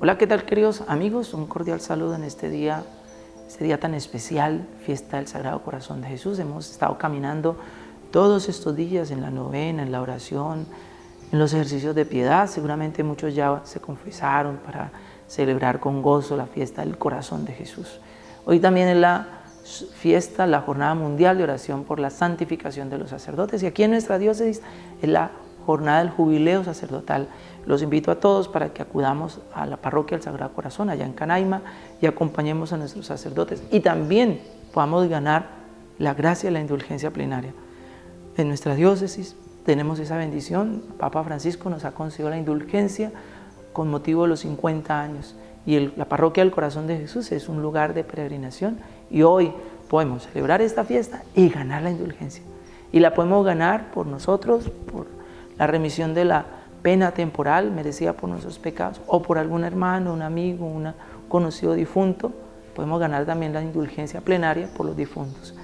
Hola, ¿qué tal queridos amigos? Un cordial saludo en este día, este día tan especial, fiesta del Sagrado Corazón de Jesús. Hemos estado caminando todos estos días en la novena, en la oración, en los ejercicios de piedad. Seguramente muchos ya se confesaron para celebrar con gozo la fiesta del Corazón de Jesús. Hoy también es la fiesta, la Jornada Mundial de Oración por la Santificación de los Sacerdotes. Y aquí en nuestra diócesis es la jornada del jubileo sacerdotal. Los invito a todos para que acudamos a la parroquia del Sagrado Corazón, allá en Canaima, y acompañemos a nuestros sacerdotes y también podamos ganar la gracia y la indulgencia plenaria. En nuestra diócesis tenemos esa bendición, Papa Francisco nos ha concedido la indulgencia con motivo de los 50 años y la parroquia del Corazón de Jesús es un lugar de peregrinación y hoy podemos celebrar esta fiesta y ganar la indulgencia. Y la podemos ganar por nosotros, por la remisión de la pena temporal merecida por nuestros pecados o por algún hermano, un amigo, un conocido difunto, podemos ganar también la indulgencia plenaria por los difuntos.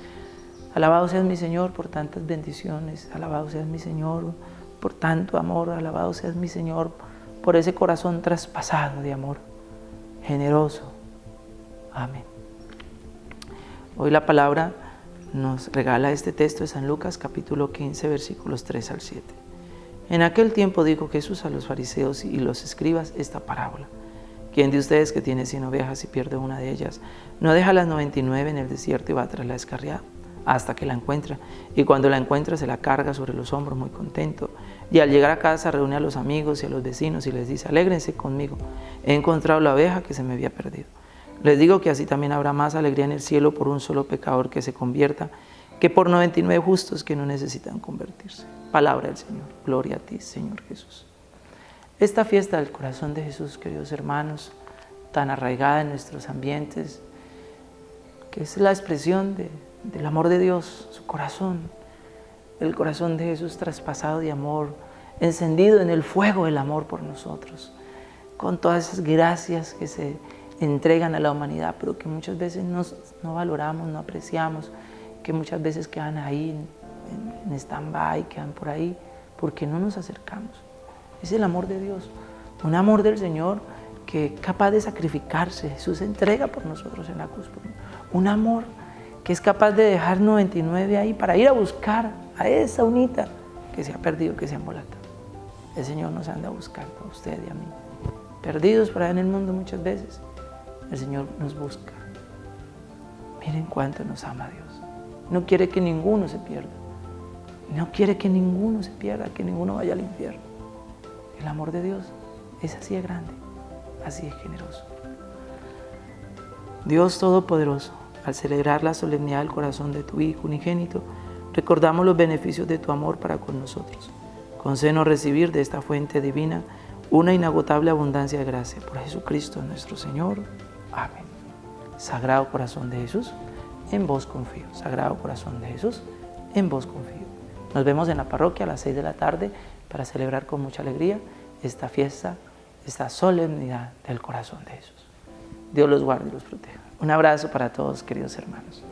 Alabado seas mi Señor por tantas bendiciones, alabado seas mi Señor por tanto amor, alabado seas mi Señor por ese corazón traspasado de amor, generoso. Amén. Hoy la palabra nos regala este texto de San Lucas capítulo 15 versículos 3 al 7. En aquel tiempo dijo Jesús a los fariseos y los escribas esta parábola. ¿Quién de ustedes que tiene cien ovejas y pierde una de ellas, no deja las noventa y nueve en el desierto y va tras la descarriada hasta que la encuentra? Y cuando la encuentra se la carga sobre los hombros muy contento. Y al llegar a casa reúne a los amigos y a los vecinos y les dice, alégrense conmigo, he encontrado la oveja que se me había perdido. Les digo que así también habrá más alegría en el cielo por un solo pecador que se convierta que por 99 justos que no necesitan convertirse. Palabra del Señor. Gloria a ti, Señor Jesús. Esta fiesta del corazón de Jesús, queridos hermanos, tan arraigada en nuestros ambientes, que es la expresión del amor de Dios, su corazón, el corazón de Jesús traspasado de amor, encendido en el fuego del amor por nosotros, con todas esas gracias que se entregan a la humanidad, pero que muchas veces no, no valoramos, no apreciamos, que muchas veces quedan ahí en, stand-by, quedan por ahí, porque no nos acercamos. Es el amor de Dios, un amor del Señor que es capaz de sacrificarse. Jesús entrega por nosotros en la cruz. Un amor que es capaz de dejar 99 ahí para ir a buscar a esa unita que se ha perdido, que se ha embolatado. El Señor nos anda a buscar a usted y a mí. Perdidos por ahí en el mundo muchas veces, el Señor nos busca. Miren cuánto nos ama Dios. No quiere que ninguno se pierda. No quiere que ninguno se pierda, que ninguno vaya al infierno. El amor de Dios es así de grande, así de generoso. Dios Todopoderoso, al celebrar la solemnidad del corazón de tu Hijo unigénito, recordamos los beneficios de tu amor para con nosotros. Concédenos recibir de esta fuente divina una inagotable abundancia de gracia. Por Jesucristo nuestro Señor. Amén. Sagrado Corazón de Jesús, en vos confío. Sagrado Corazón de Jesús, en vos confío. Nos vemos en la parroquia a las 6 de la tarde para celebrar con mucha alegría esta fiesta, esta solemnidad del corazón de Jesús. Dios los guarde y los proteja. Un abrazo para todos, queridos hermanos.